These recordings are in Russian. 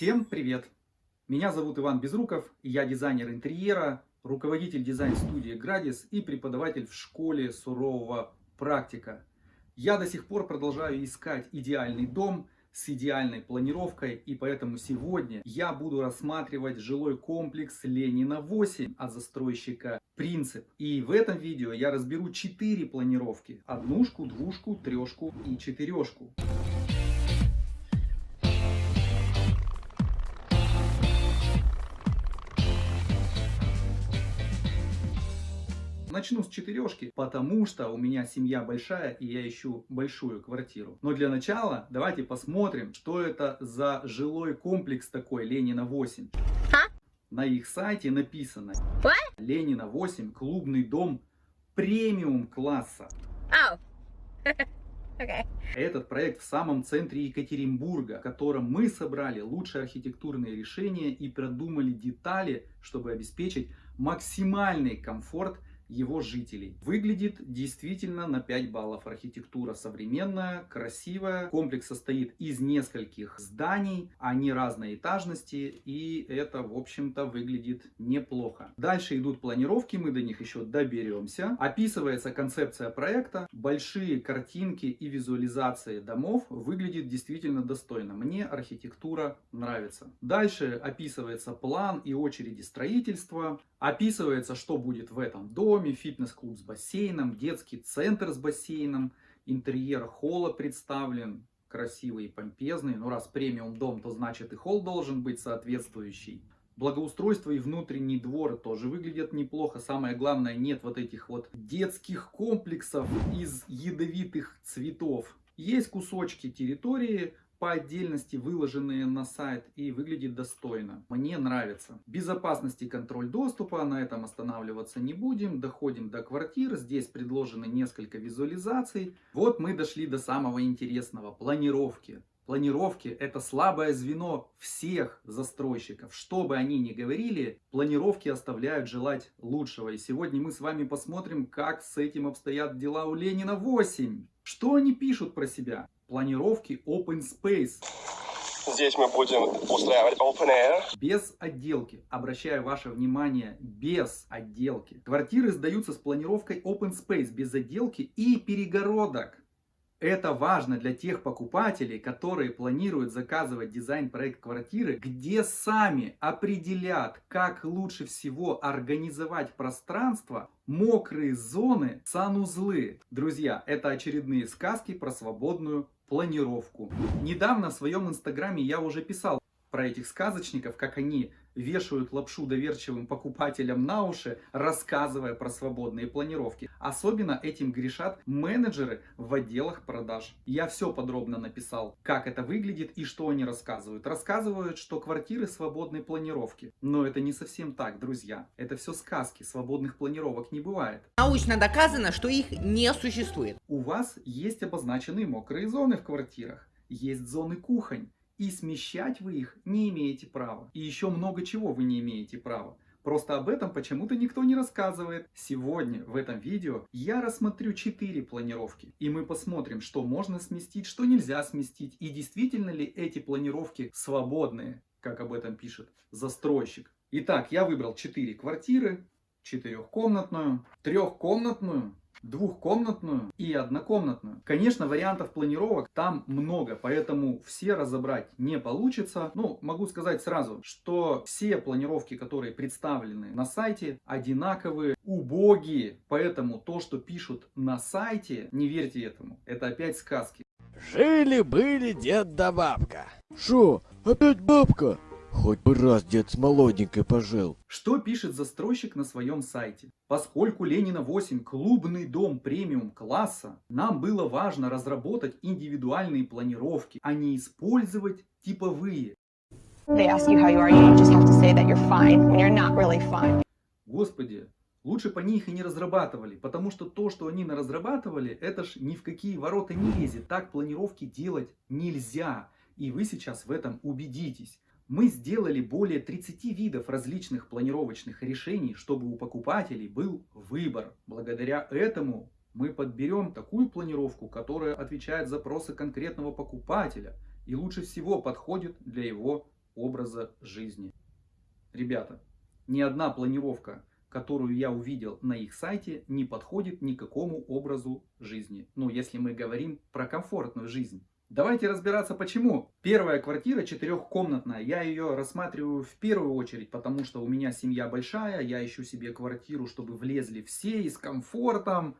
Всем привет! Меня зовут Иван Безруков, я дизайнер интерьера, руководитель дизайн-студии Градис и преподаватель в школе сурового практика. Я до сих пор продолжаю искать идеальный дом с идеальной планировкой и поэтому сегодня я буду рассматривать жилой комплекс Ленина 8 от застройщика Принцип. И в этом видео я разберу 4 планировки. Однушку, двушку, трешку и четырешку. Начну с четырешки, потому что у меня семья большая и я ищу большую квартиру. Но для начала давайте посмотрим, что это за жилой комплекс такой Ленина 8. А? На их сайте написано What? Ленина 8 клубный дом премиум класса. Oh. Okay. Этот проект в самом центре Екатеринбурга, в котором мы собрали лучшие архитектурные решения и продумали детали, чтобы обеспечить максимальный комфорт его жителей. Выглядит действительно на 5 баллов. Архитектура современная, красивая. Комплекс состоит из нескольких зданий, они разной этажности и это в общем-то выглядит неплохо. Дальше идут планировки, мы до них еще доберемся. Описывается концепция проекта, большие картинки и визуализации домов выглядит действительно достойно. Мне архитектура нравится. Дальше описывается план и очереди строительства. Описывается, что будет в этом доме, фитнес-клуб с бассейном, детский центр с бассейном, интерьер холла представлен, красивый и помпезный. Ну, раз премиум дом, то значит и холл должен быть соответствующий. Благоустройство и внутренний двор тоже выглядят неплохо. Самое главное, нет вот этих вот детских комплексов из ядовитых цветов. Есть кусочки территории, по отдельности выложенные на сайт и выглядит достойно. Мне нравится. Безопасность и контроль доступа, на этом останавливаться не будем. Доходим до квартир, здесь предложены несколько визуализаций. Вот мы дошли до самого интересного, планировки. Планировки это слабое звено всех застройщиков. Что бы они ни говорили, планировки оставляют желать лучшего. И сегодня мы с вами посмотрим, как с этим обстоят дела у Ленина 8. Что они пишут про себя? Планировки Open Space. Здесь мы будем устраивать Open Air. Без отделки. Обращаю ваше внимание, без отделки. Квартиры сдаются с планировкой Open Space, без отделки и перегородок. Это важно для тех покупателей, которые планируют заказывать дизайн-проект квартиры, где сами определят, как лучше всего организовать пространство, мокрые зоны, санузлы. Друзья, это очередные сказки про свободную планировку. Недавно в своем инстаграме я уже писал про этих сказочников, как они вешают лапшу доверчивым покупателям на уши, рассказывая про свободные планировки. Особенно этим грешат менеджеры в отделах продаж. Я все подробно написал, как это выглядит и что они рассказывают. Рассказывают, что квартиры свободной планировки. Но это не совсем так, друзья. Это все сказки, свободных планировок не бывает. Научно доказано, что их не существует. У вас есть обозначенные мокрые зоны в квартирах. Есть зоны кухонь и смещать вы их не имеете права. И еще много чего вы не имеете права. Просто об этом почему-то никто не рассказывает. Сегодня в этом видео я рассмотрю 4 планировки. И мы посмотрим, что можно сместить, что нельзя сместить. И действительно ли эти планировки свободные, как об этом пишет застройщик. Итак, я выбрал 4 квартиры. Четырехкомнатную, трехкомнатную, двухкомнатную и однокомнатную. Конечно, вариантов планировок там много, поэтому все разобрать не получится. Ну, могу сказать сразу, что все планировки, которые представлены на сайте, одинаковые, убогие. Поэтому то, что пишут на сайте, не верьте этому. Это опять сказки. Жили-были дед да бабка. Шо, опять бабка? Хоть бы раз дед с молоденькой пожил. Что пишет застройщик на своем сайте? Поскольку Ленина 8 клубный дом премиум класса, нам было важно разработать индивидуальные планировки, а не использовать типовые. Господи, лучше по них и не разрабатывали, потому что то, что они разрабатывали, это ж ни в какие ворота не лезет. Так планировки делать нельзя. И вы сейчас в этом убедитесь. Мы сделали более 30 видов различных планировочных решений, чтобы у покупателей был выбор. Благодаря этому мы подберем такую планировку, которая отвечает запросы конкретного покупателя и лучше всего подходит для его образа жизни. Ребята, ни одна планировка, которую я увидел на их сайте, не подходит никакому образу жизни. Ну, если мы говорим про комфортную жизнь. Давайте разбираться почему. Первая квартира четырехкомнатная. Я ее рассматриваю в первую очередь, потому что у меня семья большая. Я ищу себе квартиру, чтобы влезли все и с комфортом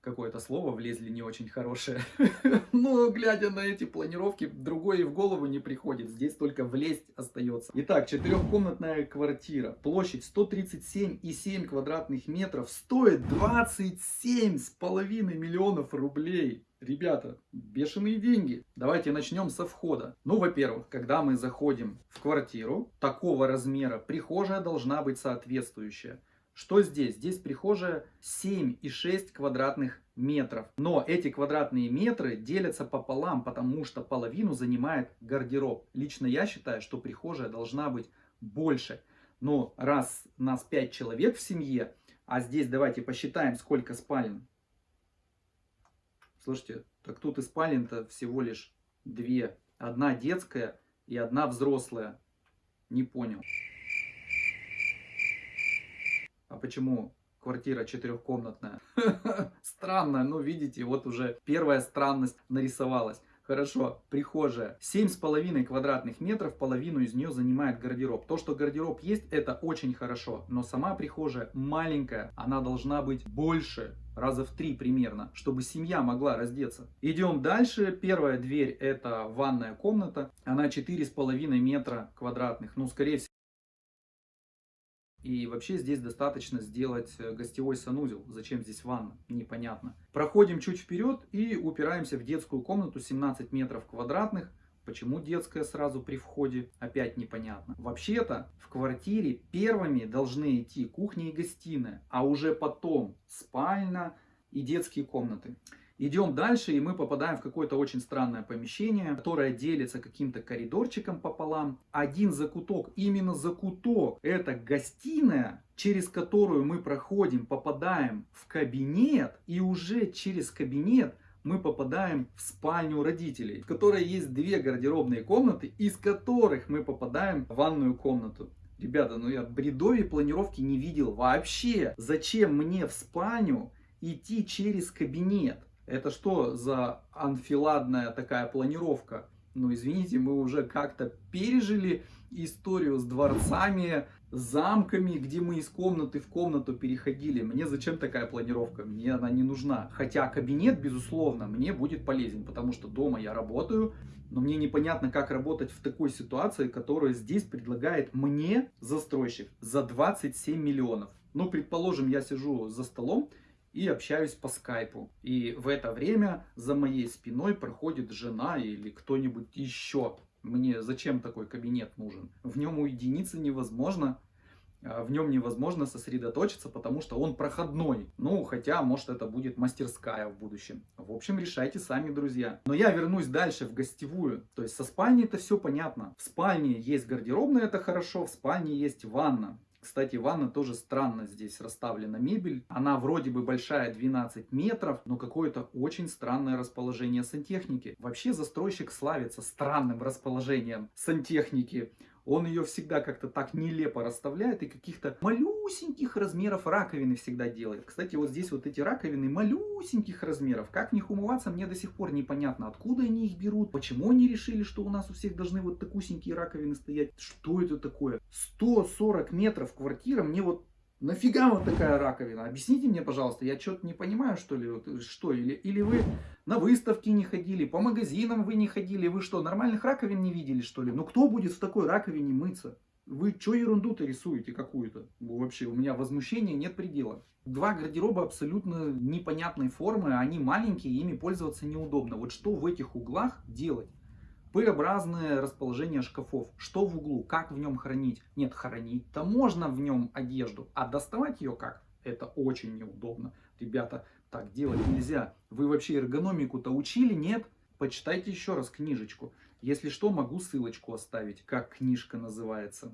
какое-то слово влезли не очень хорошее. Но глядя на эти планировки, другое и в голову не приходит. Здесь только влезть остается. Итак, четырехкомнатная квартира. Площадь 137,7 квадратных метров. Стоит 27,5 миллионов рублей. Ребята, бешеные деньги. Давайте начнем со входа. Ну, во-первых, когда мы заходим в квартиру такого размера, прихожая должна быть соответствующая. Что здесь? Здесь прихожая 7,6 квадратных метров. Но эти квадратные метры делятся пополам, потому что половину занимает гардероб. Лично я считаю, что прихожая должна быть больше. Но раз нас 5 человек в семье, а здесь давайте посчитаем, сколько спален. Слушайте, так тут и спален-то всего лишь две. Одна детская и одна взрослая. Не понял. А почему квартира четырехкомнатная? Странно, ну видите, вот уже первая странность нарисовалась. Хорошо, прихожая. Семь с половиной квадратных метров, половину из нее занимает гардероб. То, что гардероб есть, это очень хорошо. Но сама прихожая маленькая, она должна быть больше, раза в три примерно, чтобы семья могла раздеться. Идем дальше. Первая дверь это ванная комната. Она четыре с половиной метра квадратных. Ну, скорее всего, и вообще здесь достаточно сделать э, гостевой санузел. Зачем здесь ванна? Непонятно. Проходим чуть вперед и упираемся в детскую комнату 17 метров квадратных. Почему детская сразу при входе? Опять непонятно. Вообще-то в квартире первыми должны идти кухня и гостиная, а уже потом спальня и детские комнаты. Идем дальше, и мы попадаем в какое-то очень странное помещение, которое делится каким-то коридорчиком пополам. Один закуток, именно закуток, это гостиная, через которую мы проходим, попадаем в кабинет, и уже через кабинет мы попадаем в спальню родителей, в которой есть две гардеробные комнаты, из которых мы попадаем в ванную комнату. Ребята, ну я бредовей планировки не видел вообще. Зачем мне в спальню идти через кабинет? Это что за анфиладная такая планировка? Ну, извините, мы уже как-то пережили историю с дворцами, замками, где мы из комнаты в комнату переходили. Мне зачем такая планировка? Мне она не нужна. Хотя кабинет, безусловно, мне будет полезен, потому что дома я работаю, но мне непонятно, как работать в такой ситуации, которую здесь предлагает мне застройщик за 27 миллионов. Ну, предположим, я сижу за столом, и общаюсь по скайпу. И в это время за моей спиной проходит жена или кто-нибудь еще. Мне зачем такой кабинет нужен? В нем уединиться невозможно. А в нем невозможно сосредоточиться, потому что он проходной. Ну, хотя, может, это будет мастерская в будущем. В общем, решайте сами, друзья. Но я вернусь дальше в гостевую. То есть со спальней это все понятно. В спальне есть гардеробная, это хорошо. В спальне есть ванна. Кстати, ванна тоже странно здесь расставлена мебель. Она вроде бы большая 12 метров, но какое-то очень странное расположение сантехники. Вообще застройщик славится странным расположением сантехники он ее всегда как-то так нелепо расставляет и каких-то малюсеньких размеров раковины всегда делает. Кстати, вот здесь вот эти раковины малюсеньких размеров. Как в них умываться, мне до сих пор непонятно, откуда они их берут, почему они решили, что у нас у всех должны вот такусенькие раковины стоять. Что это такое? 140 метров квартира, мне вот Нафига вот такая раковина? Объясните мне, пожалуйста, я что-то не понимаю, что ли, вот, что, или, или вы на выставки не ходили, по магазинам вы не ходили, вы что, нормальных раковин не видели, что ли? Ну, кто будет в такой раковине мыться? Вы что ерунду-то рисуете какую-то? Вообще, у меня возмущения нет предела. Два гардероба абсолютно непонятной формы, они маленькие, ими пользоваться неудобно. Вот что в этих углах делать? П-образное расположение шкафов. Что в углу? Как в нем хранить? Нет, хранить-то можно в нем одежду, а доставать ее как? Это очень неудобно. Ребята, так делать нельзя. Вы вообще эргономику-то учили? Нет? Почитайте еще раз книжечку. Если что, могу ссылочку оставить, как книжка называется.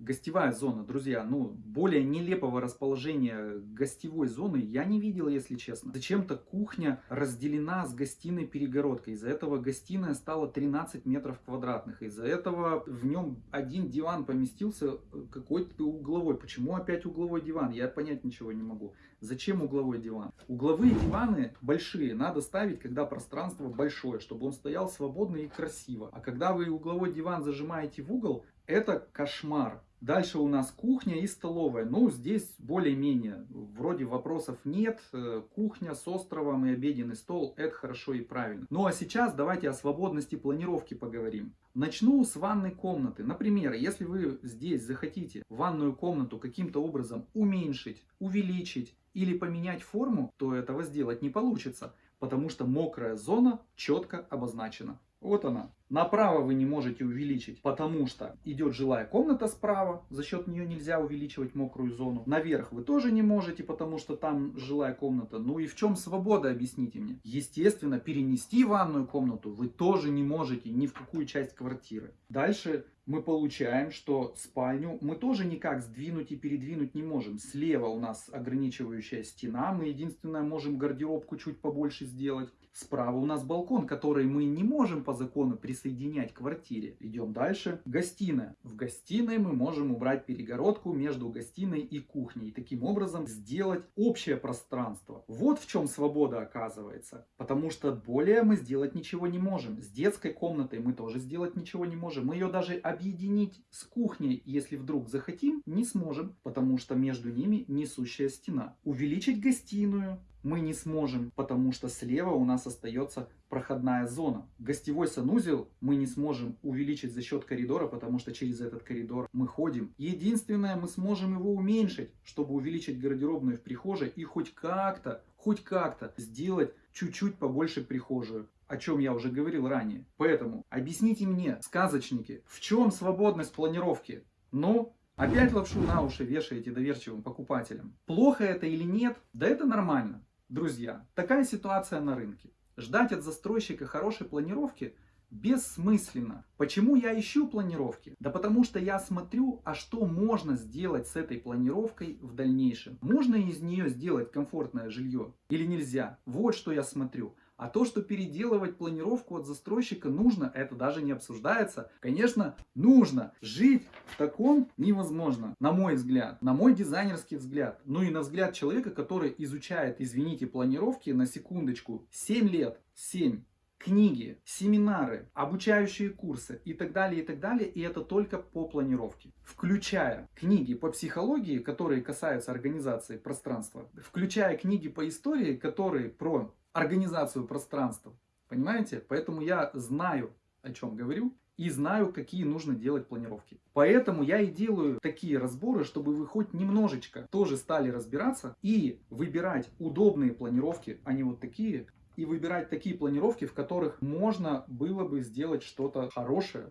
Гостевая зона, друзья, ну, более нелепого расположения гостевой зоны я не видел, если честно. Зачем-то кухня разделена с гостиной перегородкой. Из-за этого гостиная стала 13 метров квадратных. Из-за этого в нем один диван поместился э, какой-то угловой. Почему опять угловой диван? Я понять ничего не могу. Зачем угловой диван? Угловые диваны большие надо ставить, когда пространство большое, чтобы он стоял свободно и красиво. А когда вы угловой диван зажимаете в угол, это кошмар. Дальше у нас кухня и столовая. Ну, здесь более-менее, вроде вопросов нет. Э, кухня с островом и обеденный стол, это хорошо и правильно. Ну, а сейчас давайте о свободности планировки поговорим. Начну с ванной комнаты. Например, если вы здесь захотите ванную комнату каким-то образом уменьшить, увеличить или поменять форму, то этого сделать не получится, потому что мокрая зона четко обозначена. Вот она. Направо вы не можете увеличить, потому что идет жилая комната справа, за счет нее нельзя увеличивать мокрую зону. Наверх вы тоже не можете, потому что там жилая комната. Ну и в чем свобода, объясните мне. Естественно, перенести ванную комнату вы тоже не можете ни в какую часть квартиры. Дальше мы получаем, что спальню мы тоже никак сдвинуть и передвинуть не можем. Слева у нас ограничивающая стена, мы единственное можем гардеробку чуть побольше сделать. Справа у нас балкон, который мы не можем по закону присоединять к квартире. Идем дальше. Гостиная. В гостиной мы можем убрать перегородку между гостиной и кухней. И таким образом сделать общее пространство. Вот в чем свобода оказывается. Потому что более мы сделать ничего не можем. С детской комнатой мы тоже сделать ничего не можем. Мы ее даже объединить с кухней, если вдруг захотим, не сможем. Потому что между ними несущая стена. Увеличить гостиную мы не сможем, потому что слева у нас остается проходная зона. Гостевой санузел мы не сможем увеличить за счет коридора, потому что через этот коридор мы ходим. Единственное, мы сможем его уменьшить, чтобы увеличить гардеробную в прихожей и хоть как-то, хоть как-то сделать чуть-чуть побольше прихожую о чем я уже говорил ранее. Поэтому объясните мне, сказочники, в чем свободность планировки? Ну, опять лапшу на уши вешаете доверчивым покупателям. Плохо это или нет? Да это нормально. Друзья, такая ситуация на рынке. Ждать от застройщика хорошей планировки бессмысленно. Почему я ищу планировки? Да потому что я смотрю, а что можно сделать с этой планировкой в дальнейшем. Можно из нее сделать комфортное жилье или нельзя? Вот что я смотрю. А то, что переделывать планировку от застройщика нужно, это даже не обсуждается. Конечно, нужно. Жить в таком невозможно, на мой взгляд, на мой дизайнерский взгляд. Ну и на взгляд человека, который изучает, извините, планировки на секундочку 7 лет. 7 книги, семинары, обучающие курсы и так далее, и так далее. И это только по планировке. Включая книги по психологии, которые касаются организации пространства, включая книги по истории, которые про организацию пространства. Понимаете? Поэтому я знаю, о чем говорю, и знаю, какие нужно делать планировки. Поэтому я и делаю такие разборы, чтобы вы хоть немножечко тоже стали разбираться и выбирать удобные планировки, а не вот такие, и выбирать такие планировки, в которых можно было бы сделать что-то хорошее,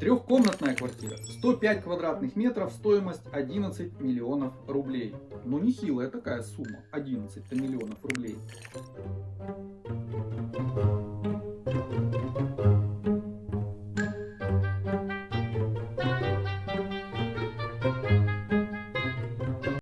Трехкомнатная квартира, 105 квадратных метров, стоимость 11 миллионов рублей. Ну нехилая такая сумма, 11 миллионов рублей.